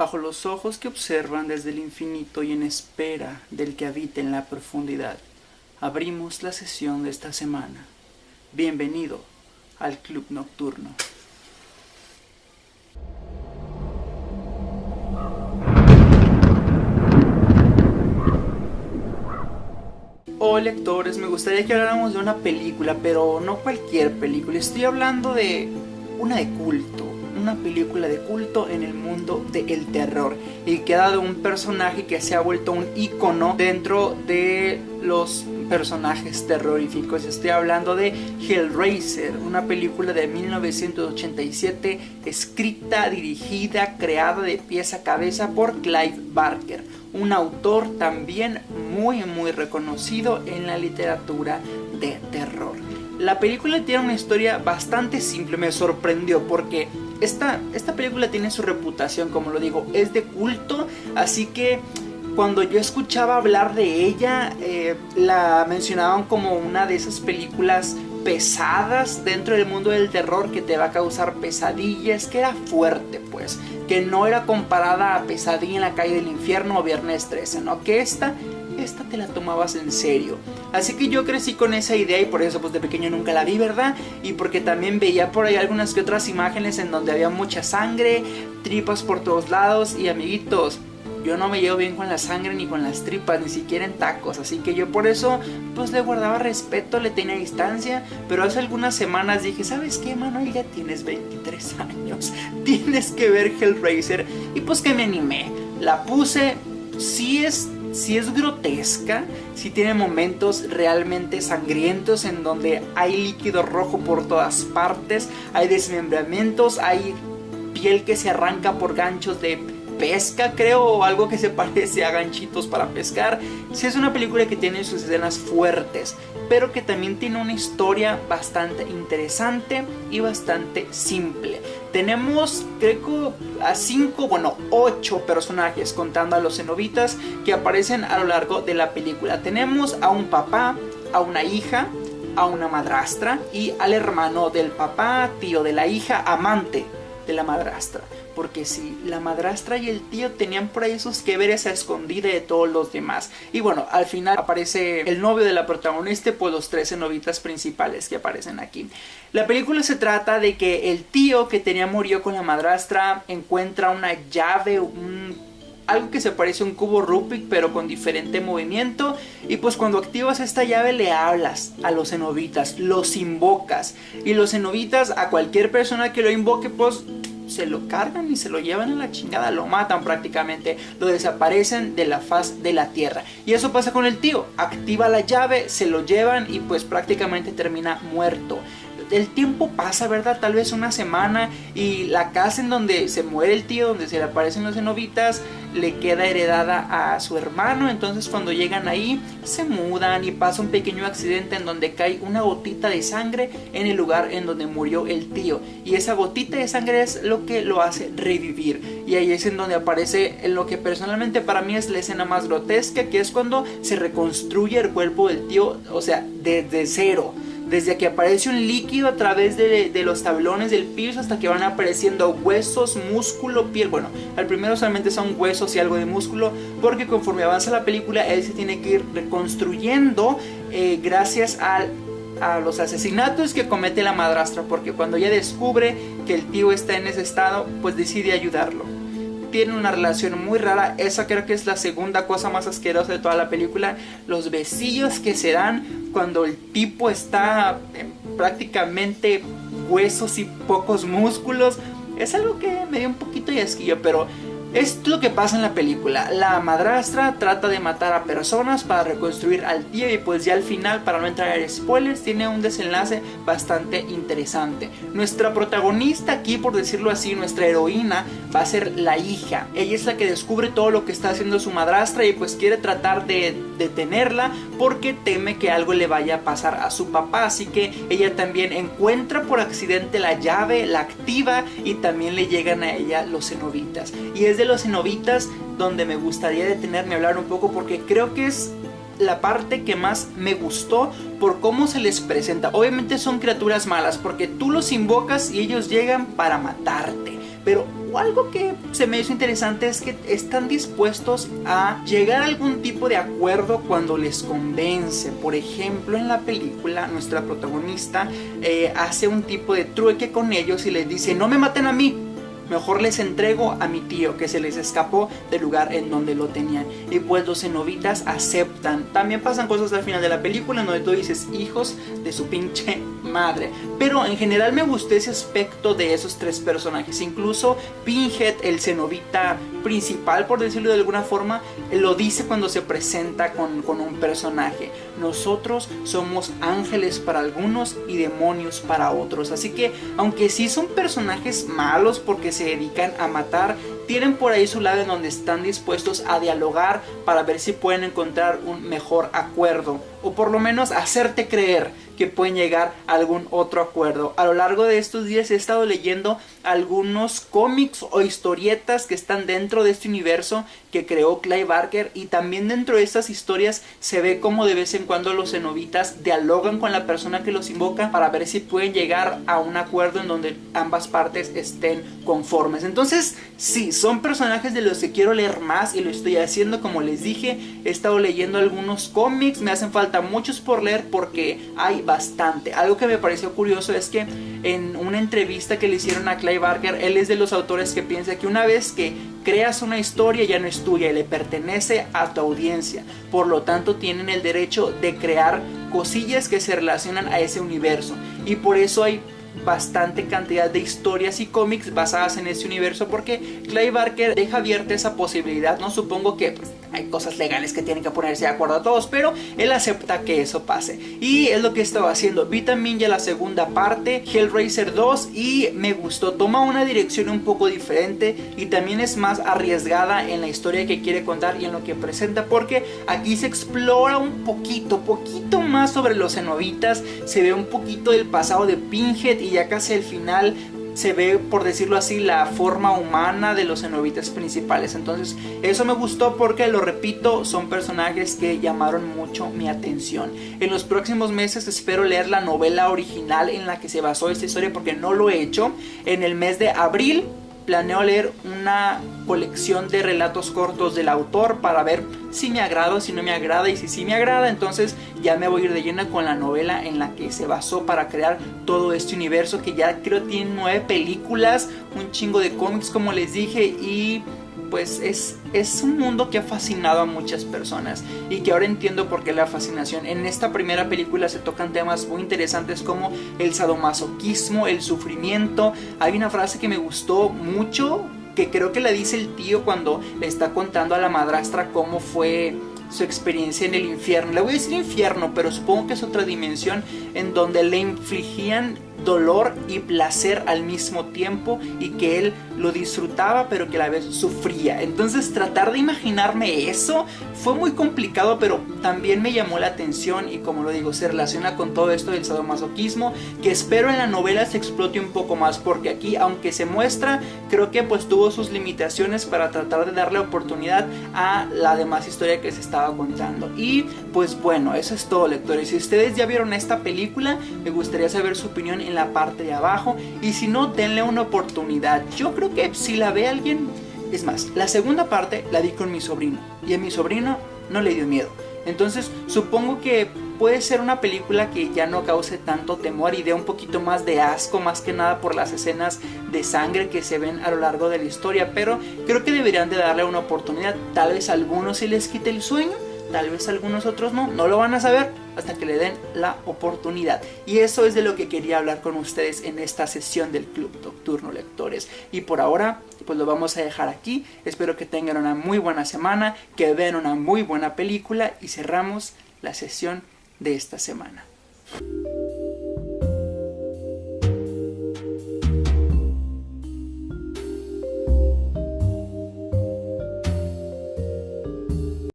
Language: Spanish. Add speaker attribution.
Speaker 1: bajo los ojos que observan desde el infinito y en espera del que habita en la profundidad, abrimos la sesión de esta semana. Bienvenido al Club Nocturno. Hoy lectores, me gustaría que habláramos de una película, pero no cualquier película, estoy hablando de una de culto, una película de culto en el mundo del terror y que ha dado un personaje que se ha vuelto un icono dentro de los personajes terroríficos. Estoy hablando de Hellraiser, una película de 1987 escrita, dirigida, creada de pies a cabeza por Clive Barker, un autor también muy muy reconocido en la literatura de terror. La película tiene una historia bastante simple, me sorprendió porque esta, esta película tiene su reputación, como lo digo, es de culto, así que cuando yo escuchaba hablar de ella, eh, la mencionaban como una de esas películas pesadas dentro del mundo del terror que te va a causar pesadillas, que era fuerte pues, que no era comparada a Pesadilla en la calle del infierno o Viernes 13, ¿no? Que esta esta te la tomabas en serio. Así que yo crecí con esa idea y por eso pues de pequeño nunca la vi, ¿verdad? Y porque también veía por ahí algunas que otras imágenes en donde había mucha sangre, tripas por todos lados y amiguitos. Yo no me llevo bien con la sangre ni con las tripas, ni siquiera en tacos, así que yo por eso pues le guardaba respeto, le tenía distancia, pero hace algunas semanas dije, ¿sabes qué, Manuel? Ya tienes 23 años, tienes que ver Hellraiser, y pues que me animé, la puse, sí es si es grotesca, si tiene momentos realmente sangrientos en donde hay líquido rojo por todas partes, hay desmembramientos, hay piel que se arranca por ganchos de pesca, creo, o algo que se parece a ganchitos para pescar. Si es una película que tiene sus escenas fuertes, pero que también tiene una historia bastante interesante y bastante simple. Tenemos, creo a cinco, bueno, ocho personajes contando a los cenobitas que aparecen a lo largo de la película. Tenemos a un papá, a una hija, a una madrastra y al hermano del papá, tío de la hija, amante la madrastra porque si la madrastra y el tío tenían por ahí sus que veres a escondida de todos los demás. Y bueno, al final aparece el novio de la protagonista, pues los 13 novitas principales que aparecen aquí. La película se trata de que el tío que tenía murió con la madrastra encuentra una llave, algo que se parece a un cubo Rubik pero con diferente movimiento y pues cuando activas esta llave le hablas a los cenobitas, los invocas y los cenobitas a cualquier persona que lo invoque pues se lo cargan y se lo llevan a la chingada, lo matan prácticamente, lo desaparecen de la faz de la tierra. Y eso pasa con el tío, activa la llave, se lo llevan y pues prácticamente termina muerto el tiempo pasa, ¿verdad? Tal vez una semana y la casa en donde se muere el tío, donde se le aparecen los cenobitas, le queda heredada a su hermano. Entonces cuando llegan ahí, se mudan y pasa un pequeño accidente en donde cae una gotita de sangre en el lugar en donde murió el tío. Y esa gotita de sangre es lo que lo hace revivir. Y ahí es en donde aparece en lo que personalmente para mí es la escena más grotesca, que es cuando se reconstruye el cuerpo del tío, o sea, desde cero desde que aparece un líquido a través de, los tablones del piso hasta que van apareciendo huesos, músculo, piel. Bueno, al primero solamente son huesos y algo de músculo, porque conforme avanza la película, él se tiene que ir reconstruyendo eh, gracias a los asesinatos que comete la madrastra, porque cuando ella descubre que el tío está en ese estado, pues decide ayudarlo tienen una relación muy rara. Esa creo que es la segunda cosa más asquerosa de toda la película. Los besillos que se dan cuando el tipo está prácticamente huesos y pocos músculos. Es algo que me dio un poquito de asquillo, pero es lo que pasa en la película. La madrastra trata de matar a personas para reconstruir al tío y pues ya al final, para no entrar en spoilers, tiene un desenlace bastante interesante. Nuestra protagonista aquí, por decirlo así, nuestra heroína, va a ser la hija. Ella es la que descubre todo lo que está haciendo su madrastra y pues quiere tratar de detenerla porque teme que algo le vaya a pasar a su papá. Así que ella también encuentra por accidente la llave, la activa y también le llegan a ella los cenobitas. Y es de los cenobitas donde me gustaría detenerme a hablar un poco porque creo que es la parte que más me gustó por cómo se les presenta. Obviamente son criaturas malas porque tú los invocas y ellos llegan para matarte. Pero algo que se me hizo interesante es que están dispuestos a llegar a algún tipo de acuerdo cuando les convence. Por ejemplo, en la película, nuestra protagonista eh, hace un tipo de trueque con ellos y les dice, no me maten a mí, mejor les entrego a mi tío que se les escapó del lugar en donde lo tenían. Y pues los cenobitas aceptan. También pasan cosas al final de la película en donde tú dices hijos de su pinche madre. Pero en general me gustó ese aspecto de esos tres personajes. Incluso Pinhead, el cenobita principal, por decirlo de alguna forma, lo dice cuando se presenta con, con un personaje. Nosotros somos ángeles para algunos y demonios para otros. Así que aunque sí son personajes malos porque se dedican a matar, tienen por ahí su lado en donde están dispuestos a dialogar para ver si pueden encontrar un mejor acuerdo o por lo menos hacerte creer que pueden llegar a algún otro acuerdo. A lo largo de estos días he estado leyendo algunos cómics o historietas que están dentro de este universo que creó Clive Barker y también dentro de estas historias se ve como de vez en cuando los cenobitas dialogan con la persona que los invoca para ver si pueden llegar a un acuerdo en donde ambas partes estén conformes. Entonces, sí, son personajes de los que quiero leer más y lo estoy haciendo como les dije. He estado leyendo algunos cómics, me hacen falta muchos por leer porque hay bastante. Algo que me pareció curioso es que en una entrevista que le hicieron a Clive Barker, él es de los autores que piensa que una vez que creas una historia ya no es tuya y le pertenece a tu audiencia. Por lo tanto, tienen el derecho de crear cosillas que se relacionan a ese universo. Y por eso hay bastante cantidad de historias y cómics basadas en ese universo porque Clive Barker deja abierta esa posibilidad, no supongo que hay cosas legales que tienen que ponerse de acuerdo a todos, pero él acepta que eso pase y es lo que estaba haciendo. Vi también ya la segunda parte, Hellraiser 2 y me gustó, toma una dirección un poco diferente y también es más arriesgada en la historia que quiere contar y en lo que presenta porque aquí se explora un poquito, poquito más sobre los cenobitas, se ve un poquito del pasado de Pinhead y ya casi al final se ve, por decirlo así, la forma humana de los cenobitas principales. Entonces, eso me gustó porque, lo repito, son personajes que llamaron mucho mi atención. En los próximos meses espero leer la novela original en la que se basó esta historia porque no lo he hecho. En el mes de abril planeo leer una colección de relatos cortos del autor para ver si me agrada si no me agrada y si sí me agrada entonces ya me voy a ir de lleno con la novela en la que se basó para crear todo este universo que ya creo tiene nueve películas, un chingo de cómics como les dije y pues es, es un mundo que ha fascinado a muchas personas y que ahora entiendo por qué la fascinación. En esta primera película se tocan temas muy interesantes como el sadomasoquismo, el sufrimiento. Hay una frase que me gustó mucho que creo que la dice el tío cuando le está contando a la madrastra cómo fue su experiencia en el infierno. Le voy a decir infierno, pero supongo que es otra dimensión en donde le infligían dolor y placer al mismo tiempo y que él lo disfrutaba pero que a la vez sufría. Entonces tratar de imaginarme eso fue muy complicado pero también me llamó la atención y como lo digo se relaciona con todo esto del sadomasoquismo que espero en la novela se explote un poco más porque aquí aunque se muestra creo que pues tuvo sus limitaciones para tratar de darle oportunidad a la demás historia que se contando. Y pues bueno, eso es todo lectores. Si ustedes ya vieron esta película me gustaría saber su opinión en la parte de abajo y si no denle una oportunidad. Yo creo que si la ve alguien, es más, la segunda parte la di con mi sobrino y a mi sobrino no le dio miedo. Entonces supongo que puede ser una película que ya no cause tanto temor y dé un poquito más de asco, más que nada por las escenas de sangre que se ven a lo largo de la historia, pero creo que deberían de darle una oportunidad. Tal vez a algunos se les quite el sueño, tal vez algunos otros no, no lo van a saber hasta que le den la oportunidad. Y eso es de lo que quería hablar con ustedes en esta sesión del Club Nocturno Lectores. Y por ahora, pues lo vamos a dejar aquí. Espero que tengan una muy buena semana, que vean una muy buena película y cerramos la sesión de esta semana.